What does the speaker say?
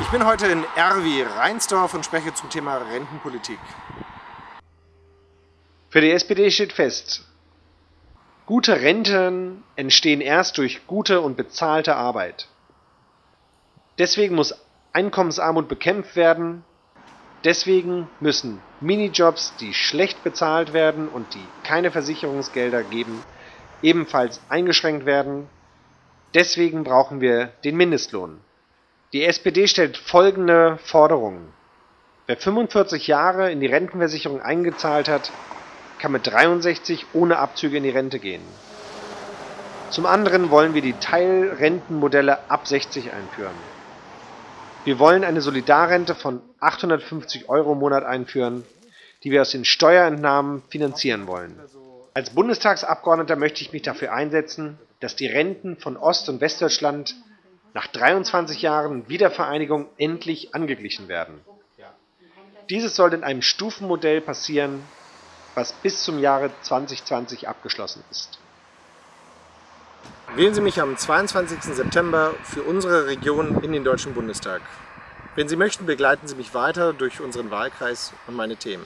Ich bin heute in R wie Rheinsdorf und spreche zum Thema Rentenpolitik. Für die SPD steht fest, gute Renten entstehen erst durch gute und bezahlte Arbeit. Deswegen muss Einkommensarmut bekämpft werden. Deswegen müssen Minijobs, die schlecht bezahlt werden und die keine Versicherungsgelder geben, ebenfalls eingeschränkt werden. Deswegen brauchen wir den Mindestlohn. Die SPD stellt folgende Forderungen. Wer 45 Jahre in die Rentenversicherung eingezahlt hat, kann mit 63 ohne Abzüge in die Rente gehen. Zum anderen wollen wir die Teilrentenmodelle ab 60 einführen. Wir wollen eine Solidarrente von 850 Euro im Monat einführen, die wir aus den Steuerentnahmen finanzieren wollen. Als Bundestagsabgeordneter möchte ich mich dafür einsetzen, dass die Renten von Ost- und Westdeutschland nach 23 Jahren Wiedervereinigung endlich angeglichen werden. Dieses soll in einem Stufenmodell passieren, was bis zum Jahre 2020 abgeschlossen ist. Wählen Sie mich am 22. September für unsere Region in den Deutschen Bundestag. Wenn Sie möchten, begleiten Sie mich weiter durch unseren Wahlkreis und meine Themen.